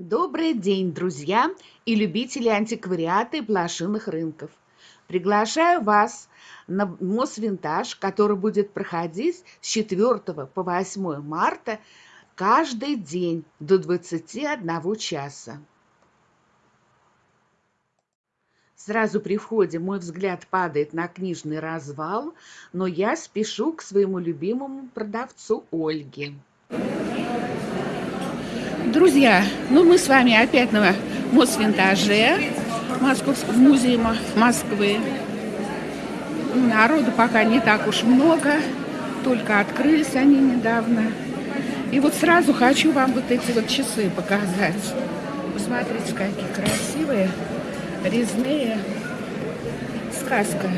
Добрый день, друзья и любители антиквариата и блошиных рынков. Приглашаю вас на Мосвинтаж, который будет проходить с 4 по 8 марта каждый день до 21 часа. Сразу при входе мой взгляд падает на книжный развал, но я спешу к своему любимому продавцу Ольге. Друзья, ну мы с вами опять на Мосвинтаже Московского музея Москвы. Народу пока не так уж много, только открылись они недавно. И вот сразу хочу вам вот эти вот часы показать. Посмотрите, какие красивые, резные. Сказка.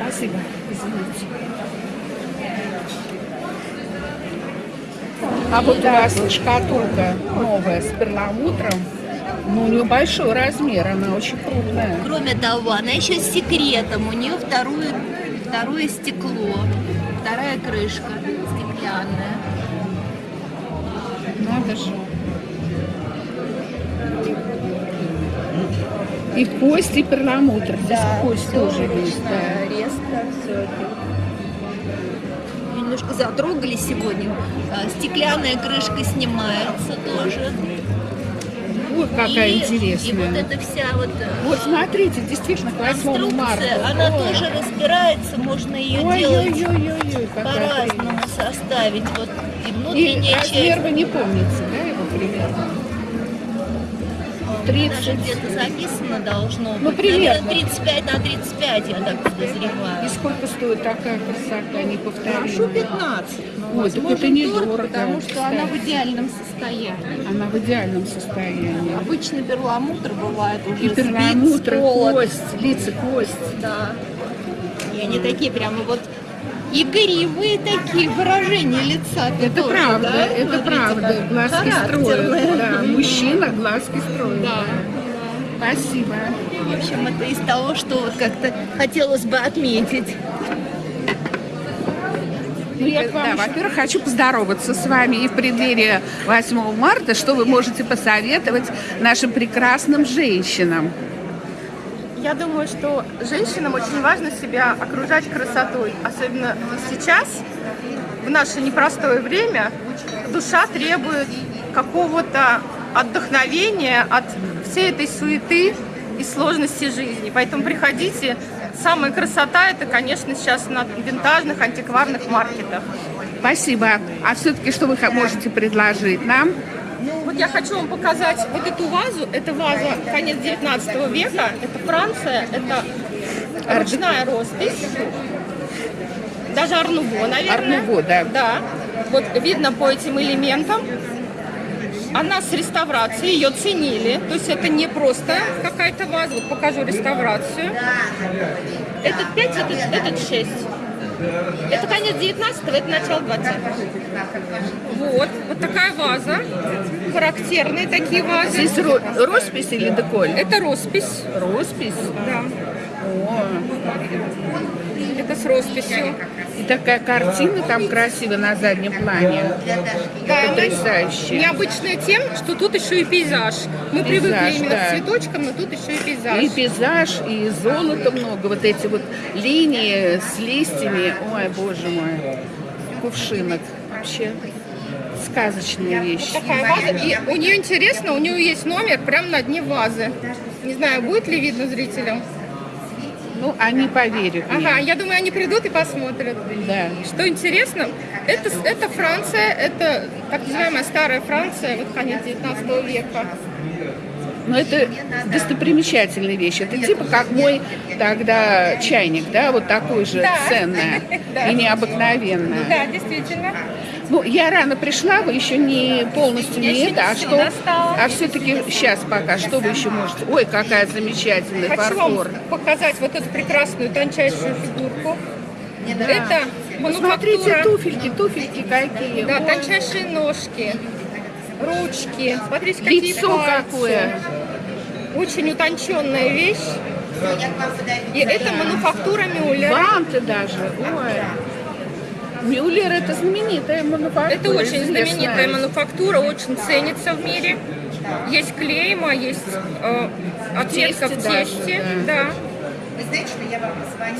Спасибо, извините. А вот у вас шкатулка новая с перламутром. Ну, у нее большой размер, она очень крупная. Кроме того, она еще с секретом. У нее второе, второе стекло, вторая крышка стеклянная. Надо же. И кость, и перламутр. Здесь да, кость тоже есть. Да. Немножко затрогали сегодня. А, стеклянная крышка снимается тоже. Вот какая и, интересная. И вот эта вся вот... Э, вот смотрите, действительно, к 8 марта. Она Ой. тоже разбирается, можно ее Ой, делать по-разному составить. Вот и внутренняя и размер вы не помните, да, его примерно? 30. Даже где-то записано должно ну, быть. Ну, примерно. Наверное, 35 на 35, я так подозреваю. И сколько стоит такая красота, не повторю? Прошу 15. Ой, так это недорого. Потому что кстати. она в идеальном состоянии. Она в идеальном состоянии. Обычный перламутр бывает уже И перламутр, кость, лица, кость. Да. И они такие прямо вот игривые такие выражения лица. Это тоже, правда, да? это Смотрите, правда. Глазки строят. Да, мужчина глазки строит. Да. Спасибо. В общем, это из того, что вот как-то хотелось бы отметить. Ну, я да, во-первых, хочу поздороваться с вами и в преддверии 8 марта, что вы можете посоветовать нашим прекрасным женщинам. Я думаю, что женщинам очень важно себя окружать красотой. Особенно сейчас, в наше непростое время, душа требует какого-то отдохновения от всей этой суеты и сложности жизни. Поэтому приходите. Самая красота это, конечно, сейчас на винтажных, антикварных маркетах. Спасибо. А все-таки что вы можете предложить нам? Вот я хочу вам показать вот эту вазу. Это ваза конец 19 века. Это Франция. Это ручная роспись. Даже Арнуво, наверное. Арнуво, да. Да. Вот видно по этим элементам. Она с реставрацией, ее ценили. То есть это не просто какая-то ваза. Вот покажу реставрацию. Этот 5, этот, этот 6. Это конец 19 это начало 20 Вот, вот такая ваза. Характерные такие вазы. Здесь ро роспись или деколь? Это роспись. Роспись? Да. О. Это с росписью. И такая картина там красивая на заднем плане. Да, Потрясающе. Необычная тем, что тут еще и пейзаж. Мы пейзаж, привыкли именно да. к цветочкам, но тут еще и пейзаж. И пейзаж, и золота много. Вот эти вот линии с листьями. Ой, боже мой. Кувшинок. Вообще сказочная вещь. Вот такая ваза. И у нее интересно, у нее есть номер прямо на дне вазы. Не знаю, будет ли видно зрителям. Ну, они поверят. Ага, я думаю, они придут и посмотрят. Да. Что интересно, это, это Франция, это так называемая старая Франция, вот конец 19 века. Но это достопримечательная вещь. Это типа как мой тогда чайник, да, вот такой же да. ценная да. и необыкновенная. Да, действительно. Ну, я рано пришла, вы еще не полностью я не это, а что, а все-таки сейчас пока, что вы еще можете? Ой, какая замечательная Хочу фарфор. вам показать вот эту прекрасную тончайшую фигурку. Да. Это Смотрите, туфельки, туфельки какие. Да, Ой. тончайшие ножки, ручки. Смотрите, какие Лицо пальцы. какое. Очень утонченная вещь. И это мануфактура Мюллера. Банты даже. Ой. Мюллер это знаменитая мануфактура. Это очень знаменитая мануфактура, очень ценится в мире. Есть клейма, есть э, отметка в тесте тесте, да.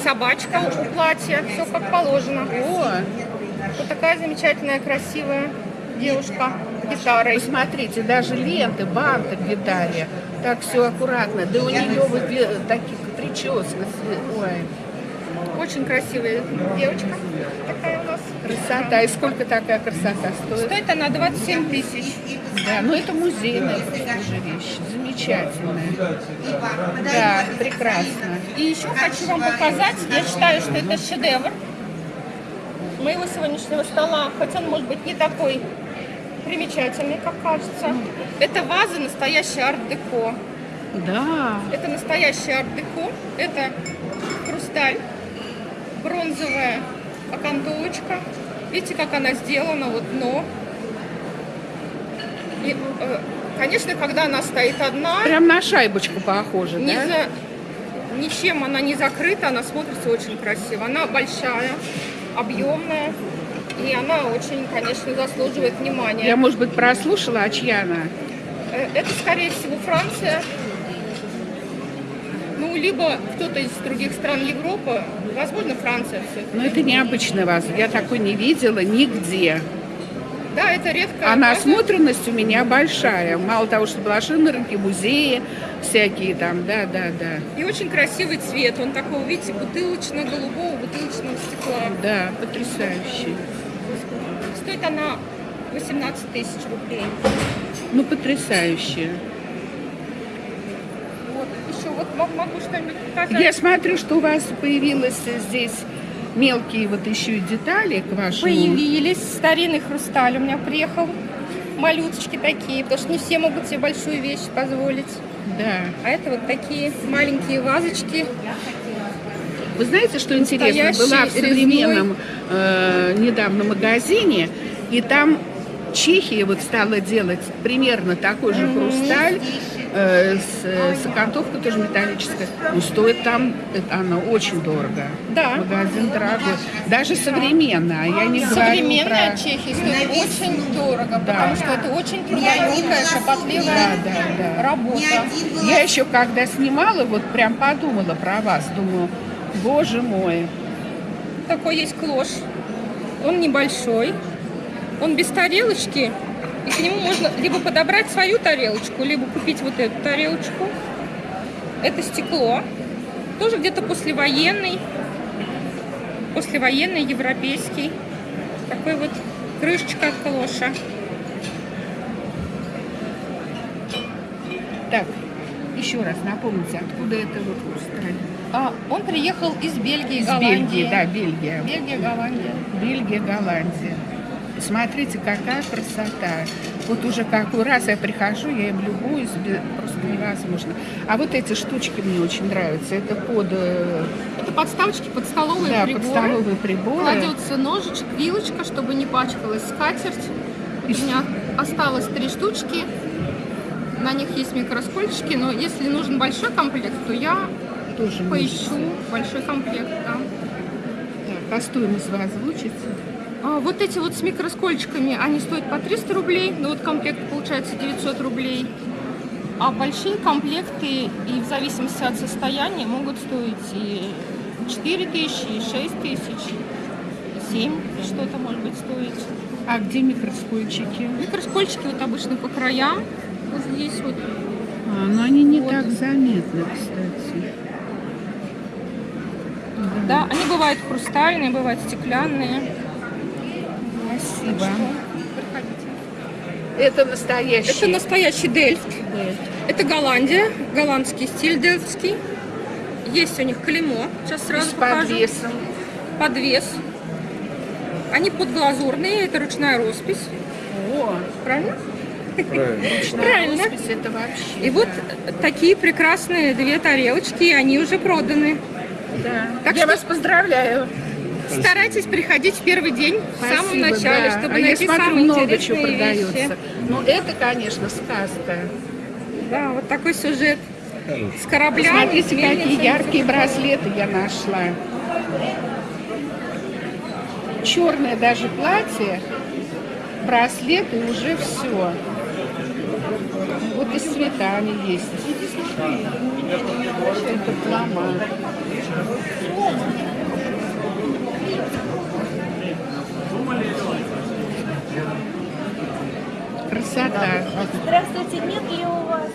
Собачка у платья, все как положено. О, Вот такая замечательная, красивая девушка гитарой. посмотрите, даже ленты, банты к гитаре. Так все аккуратно. Да у нее вот ле- таких прическа. Ой, Очень красивая девочка такая у нас. красота. И сколько такая красота стоит? Стоит она 27 тысяч. Да, ну это музейная уже вещь. Замечательная. Да, прекрасно. И еще хочу вам показать, я считаю, что это шедевр моего сегодняшнего стола, хотя он может быть не такой примечательный, как кажется. Это ваза настоящий арт-деко. Да. Это настоящий арт-деко. Это хрусталь, бронзовая окантовочка. Видите, как она сделана, вот дно. И, э, конечно, когда она стоит одна, Прям на шайбочку похоже, ни да? за- ничем она не закрыта, она смотрится очень красиво. Она большая, объемная, и она очень, конечно, заслуживает внимания. Я, может быть, прослушала, а чья она? Э, Это, скорее всего, Франция. Ну, либо кто-то из других стран Европы, возможно, Франция все. Ну, это необычная ваза. Я такой не видела нигде. Да, это редко. А насмотренность у меня большая. Мало того, что была на рынке, музеи всякие там, да, да, да. И очень красивый цвет. Он такого, видите, бутылочно-голубого, бутылочного стекла. Да, потрясающий. Стоит она 18 тысяч рублей. Ну, потрясающий. Вот. Еще вот м- могу что-нибудь показать. Я смотрю, что у вас появилось здесь мелкие вот еще и детали к вашему... Появились старинный хрусталь. У меня приехал малюточки такие, потому что не все могут себе большую вещь позволить. Да. А это вот такие маленькие вазочки. Вы знаете, что интересно? Была в современном э, недавно магазине, и там Чехия вот стала делать примерно такой же хрусталь э, с, э, тоже металлическая. Но стоит там, это, она очень дорого. Да. Магазин дорогой. Даже современная. Я не Современная про... Чехия стоит очень дорого, Да. потому что это очень трудоемкая, шапотливая Да, да, да. работа. Я еще когда снимала, вот прям подумала про вас. Думаю, боже мой. Такой есть клош. Он небольшой, он без тарелочки, и к нему можно либо подобрать свою тарелочку, либо купить вот эту тарелочку. Это стекло, тоже где-то послевоенный, послевоенный, европейский. Такой вот крышечка от клоша. Так, еще раз напомните, откуда это вот хрусталь? А, он приехал из Бельгии, Из Голландии. Бельгии, да, Бельгия. Бельгия, Голландия. Бельгия, Голландия. Смотрите, какая красота. Вот уже какой раз я прихожу, я им любуюсь, просто невозможно. А вот эти штучки мне очень нравятся. Это под, э, Это подставочки под столовые да, приборы. под столовые приборы. Кладется ножичек, вилочка, чтобы не пачкалась скатерть. У меня осталось три штучки. На них есть микроскольчики, но если нужен большой комплект, то я Тоже поищу большой комплект. да. Так, а стоимость вы озвучите? А вот эти вот с микроскольчиками, они стоят по 300 рублей, но вот комплект получается 900 рублей. А большие комплекты и в зависимости от состояния могут стоить и 4 тысячи, и 6 тысяч, и 7 что-то может быть стоить. А где микроскопчики? Микроскольчики вот обычно по краям, вот здесь вот. А, но они не Вот. так заметны, кстати. Да, они бывают хрустальные, бывают стеклянные. Спасибо. Это настоящий. Это настоящий дельфт. Да. Это Голландия, голландский стиль дельфтский. Есть у них клеймо, сейчас сразу С покажу. подвесом. Подвес. Они подглазурные, это ручная роспись. О, Правильно? ручная Правильно. роспись, это вообще. И вот такие прекрасные две тарелочки, и они уже проданы. Да. Так Я что- вас поздравляю. Старайтесь приходить в первый день, в самом Спасибо, начале, да. чтобы а найти я смотрю, самые много чего интересные продается. вещи. Ну, это, конечно, сказка. Да, вот такой сюжет с кораблями. Смотрите, с какие с яркие браслеты я нашла. Черное даже платье, браслет и уже все. цветами есть. Это лома. Красота. Здравствуйте, нет ли у вас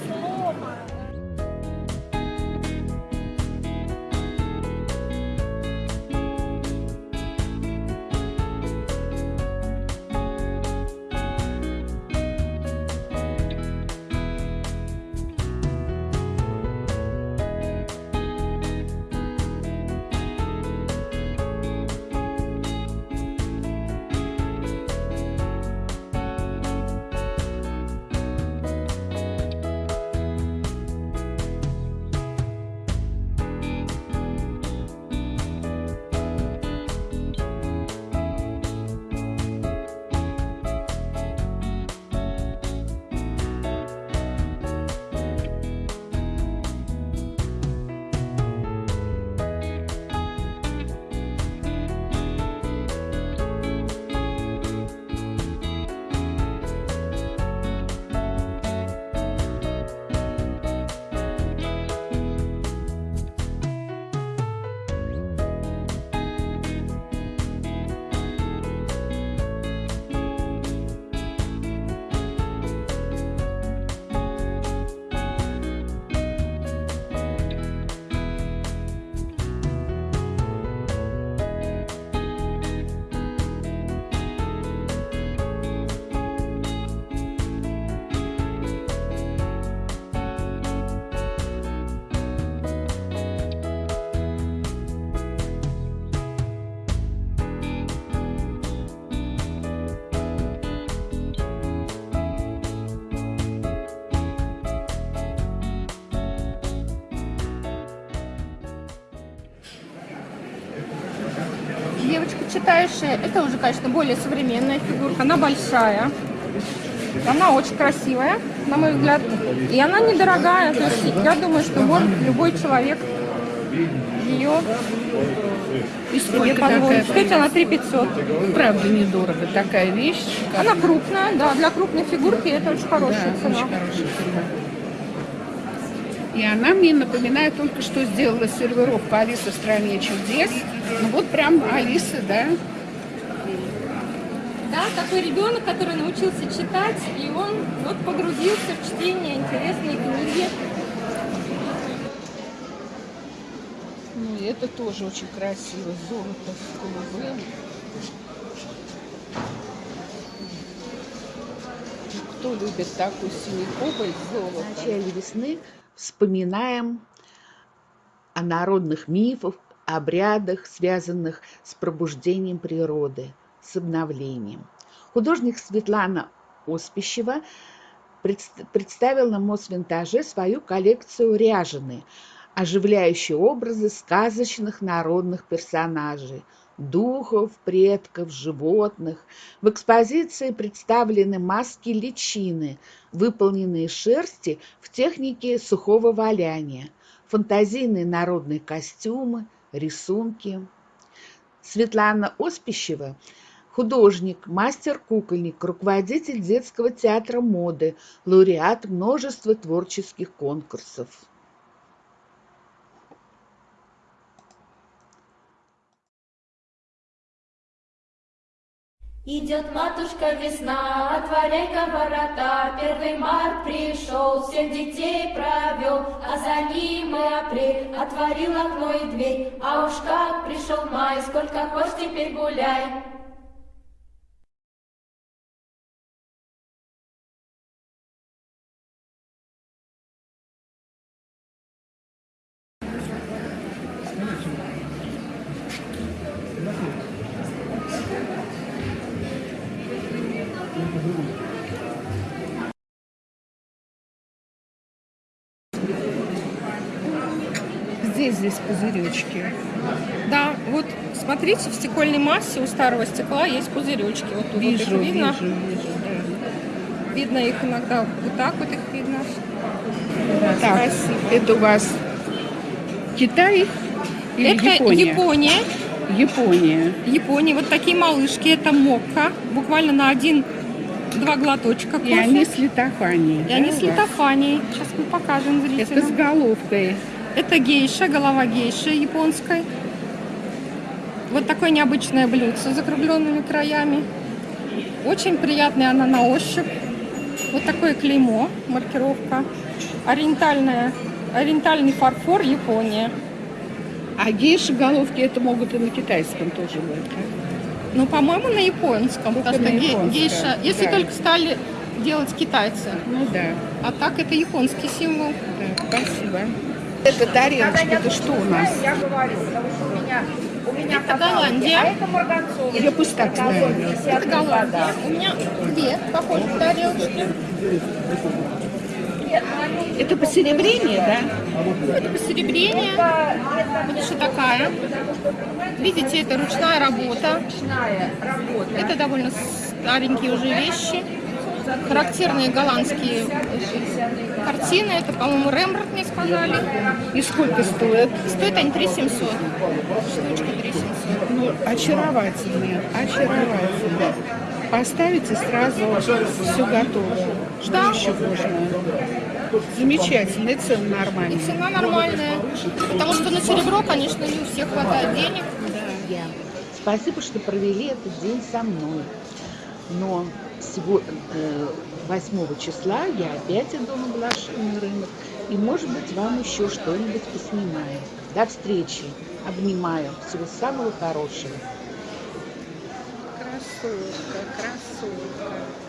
читающая, это уже, конечно, более современная фигурка. Она большая. Она очень красивая, на мой взгляд. И она недорогая. То есть я думаю, что может любой человек ее И сколько такая? Стоит она 3 500. Правда, недорого. Такая вещь. Она крупная, да, для крупной фигурки это очень Да, хорошая цена. очень хорошая цена. И она мне напоминает только что сделала сервировку Алиса в стране чудес. Ну вот прям Алиса, да? Да, такой ребенок, который научился читать, и он вот погрузился в чтение интересные книги. Ну и это тоже очень красиво. Золото с голубым. Кто любит такой синий кобальт, золото? В начале весны вспоминаем о народных мифах, обрядах, связанных с пробуждением природы, с обновлением. Художник Светлана Оспищева предс- представила на Мосвинтаже свою коллекцию ряжены, оживляющие образы сказочных народных персонажей, духов, предков, животных. В экспозиции представлены маски личины, выполненные шерсти в технике сухого валяния, фантазийные народные костюмы, рисунки. Светлана Оспищева – художник, мастер-кукольник, руководитель детского театра моды, лауреат множества творческих конкурсов. Идет матушка весна, отворяй-ка ворота, Первый март пришел, всех детей провел, А за ним и апрель, отворил окно и дверь, А уж как пришел май, сколько хочешь теперь гуляй. Здесь, здесь пузыречки. Да, вот смотрите, в стекольной массе у старого стекла есть пузыречки. Вот тут вот их Вижу, видно. вижу, вижу, да. Видно их иногда вот так вот их видно. Так, Красиво. это у вас Китай или Это Япония? Япония. Япония. Японии. Вот такие малышки. Это мокка. Буквально на один два глоточка И кофе. они с литофанией. И они да, с у вас? литофанией. Сейчас мы покажем Это с зрителям. головкой. Это гейша, голова гейши японской. Вот такое необычное блюдце с закругленными краями. Очень приятная она на ощупь. Вот такое клеймо, маркировка. Ориентальная, ориентальный фарфор Япония. А гейши головки это могут и на китайском тоже быть. Ну, по-моему, на японском. Только потому что на гейша, если да. только стали делать китайцы. Ну да, А так это японский символ. да, спасибо. Это тарелочка, это что у нас? Это Голландия. Я пусть так ставлю. Это Голландия. У меня две похожих тарелочки. Это посеребрение, да? Это посеребрение. Вот еще такая. Видите, это ручная работа. Это довольно старенькие уже вещи. Характерные голландские картины. Это, по-моему, Рембрандт мне сказали. И сколько стоит? Стоят они 3700. Штучка 3700. Ну, очаровательные, очаровательные. Поставите сразу все готово. Что Да. еще можно? Замечательно, и цены И нормальные. цена нормальная. Потому что на серебро, конечно, не у всех хватает денег. Я. Спасибо, что провели этот день со мной. Но 8 числа я опять иду на блошиный рынок. И, может быть, вам еще что-нибудь поснимаю. До встречи. Обнимаю. Всего самого хорошего. Красотка, красотка.